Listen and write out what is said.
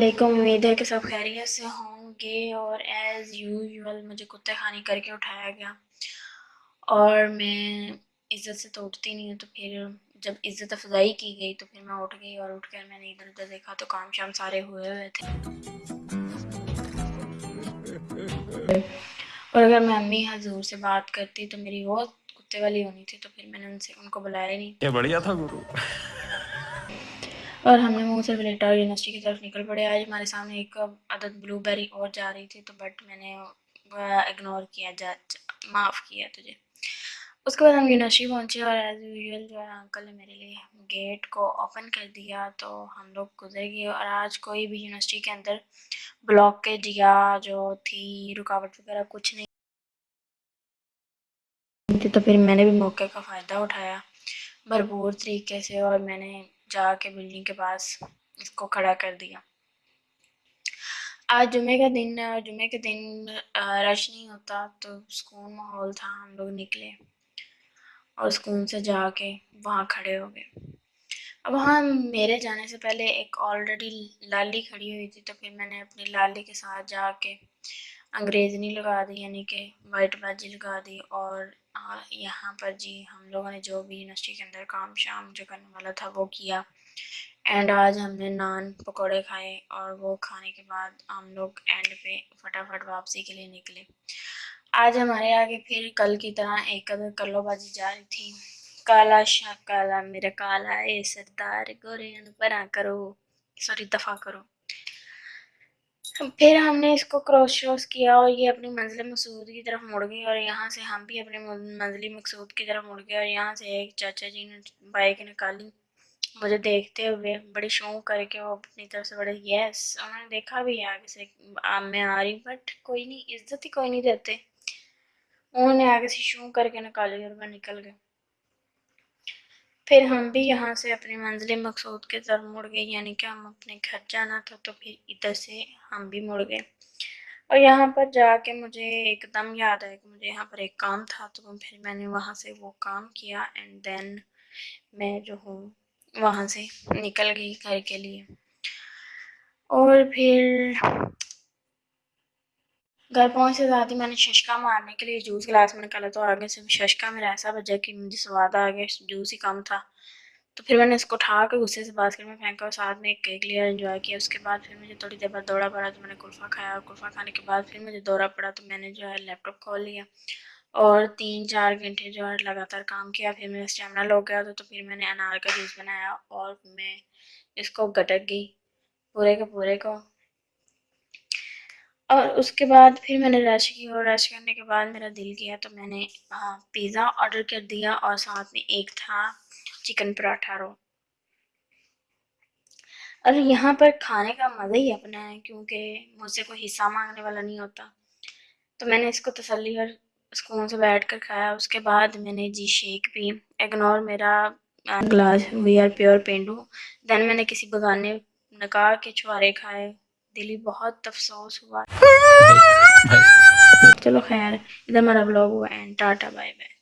علیکم، امید ہے کہ سب خیریت سے ہوں گے اور ایز یوزول مجھے کتے خانی کر کے اٹھایا گیا۔ اور میں عزت سے تو اٹھتی نہیں ہوں، تو پھر جب عزت افزائی کی گئی تو پھر میں اٹھ گئی اور اٹھ کر میں نے ادھر ادھر دیکھا تو کام شام سارے ہوئے ہوئے تھے۔ اور اگر میں امی حضور سے بات کرتی تو میری وہ کتے والی ہونی تھی، تو پھر میں نے ان سے، ان کو بلایا نہیں۔ بڑھیا تھا گرو۔ اور ہم نے منہ سے بلیٹا اور یونیورسٹی کی طرف نکل پڑے۔ آج ہمارے سامنے ایک عدد بلو بیری اور جا رہی تھی تو بٹ میں نے اگنور کیا، جا معاف کیا تجھے۔ اس کے بعد ہم یونیورسٹی پہنچے اور ایز یوزول جو ہے انکل نے میرے لیے گیٹ کو اوپن کر دیا تو ہم لوگ گزر گئے اور آج کوئی بھی یونیورسٹی کے اندر بلاکیج یا جو تھی، رکاوٹ وغیرہ کچھ نہیں۔ تھی تو پھر میں نے بھی موقع کا فائدہ اٹھایا بھرپور طریقے سے اور میں نے جا کے بلڈنگ کے پاس اس کو کھڑا کر دیا۔ آج جمعے کا دن جمعے کے دن رش نہیں ہوتا تو سکون ماحول تھا، ہم لوگ نکلے اور سکون سے جا کے وہاں کھڑے ہو گئے۔ اب وہاں میرے جانے سے پہلے ایک آلریڈی لالی کھڑی ہوئی تھی تو پھر میں نے اپنی لالی کے ساتھ جا کے انگریزنی لگا دی یعنی کہ وائٹ بازی لگا دی اور یہاں پر جی ہم لوگوں نے جو بھی یونیورسٹی کے اندر کام شام جو کرنے والا تھا وہ کیا۔ اینڈ آج ہم نے نان پکوڑے کھائے اور وہ کھانے کے بعد ہم لوگ اینڈ پہ فٹافٹ واپسی کے لیے نکلے۔ آج ہمارے آگے پھر کل کی طرح ایک ادھر کلو بازی جا رہی تھی۔ کالا شاہ، کالا میرا، کالا اے سردار، گورے برا کرو۔ سوری دفاع کرو۔ پھر ہم نے اس کو کراس شروس کیا اور یہ اپنی منزل مقصود کی طرف مڑ گئی اور یہاں سے ہم بھی اپنے منزلی مقصود کی طرف مڑ گئے اور یہاں سے ایک چاچا جی نے بائک نکالی مجھے دیکھتے ہوئے بڑی شوق کر کے وہ اپنی طرف سے بڑے یس انہوں نے دیکھا بھی آگے سے میں آ رہی بٹ کوئی نہیں، عزت ہی کوئی نہیں دیتے۔ انہوں نے آگے سے شو کر کے نکالی اور میں نکل گئے۔ پھر ہم بھی یہاں سے اپنی منزل مقصود کے طرف مڑ گئے یعنی کہ ہم اپنے گھر جانا تھا تو پھر ادھر سے ہم بھی مڑ گئے۔ اور یہاں پر جا کے مجھے ایک دم یاد آیا کہ مجھے یہاں پر ایک کام تھا، تو پھر میں نے وہاں سے وہ کام کیا اینڈ دین میں جو ہوں وہاں سے نکل گئی گھر کے لیے۔ اور پھر گھر پہنچ سے ساتھ ہی میں نے ششکا مارنے کے لیے جوس گلاس میں نکالا تو آگے سے ششکا میرا ایسا بجا کہ مجھے سواد آ گیا، جوس ہی کم تھا۔ تو پھر میں نے اس کو اٹھا کے غصے سے باسکٹ میں پھینکا اور ساتھ میں ایک کیک لیا، انجوائے کیا۔ اس کے بعد پھر مجھے تھوڑی دیر بعد دوڑا پڑا تو میں نے کلفہ کھایا۔ اور کلفہ کھانے کے بعد پھر مجھے دورہ پڑا تو میں نے جو ہے لیپ ٹاپ کھول لیا اور تین چار گھنٹے جو ہے لگاتار کام کیا۔ پھر میرا اسٹیمنا لو گیا تھا تو پھر میں نے انار کا جوس بنایا اور میں اس کو گٹک گئی، پورے کے پورے کو۔ اور اس کے بعد پھر میں نے رش کی اور رش کرنے کے بعد میرا دل کیا تو میں نے ہاں، پیزا آرڈر کر دیا اور ساتھ میں ایک تھا چکن پراٹھا رو۔ اور یہاں پر کھانے کا مزہ ہی اپنا ہے کیونکہ مجھ سے کوئی حصہ مانگنے والا نہیں ہوتا۔ تو میں نے اس کو تسلی اور سکون سے بیٹھ کر کھایا۔ اس کے بعد میں نے جی شیک بھی اگنور میرا گلاس وی آر پیور پینڈو۔ دین میں نے کسی بگانے، نکاح کے چھوارے کھائے۔ دلی بہت افسوس ہوا۔ چلو خیر ادھر میرا بلاگ ہوا اینڈ ٹاٹا بائے بائے۔